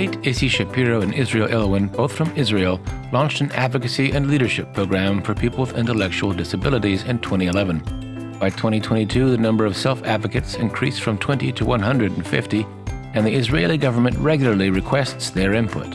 Kate Issy Shapiro and Israel Elwyn, both from Israel, launched an advocacy and leadership program for people with intellectual disabilities in 2011. By 2022, the number of self advocates increased from 20 to 150, and the Israeli government regularly requests their input.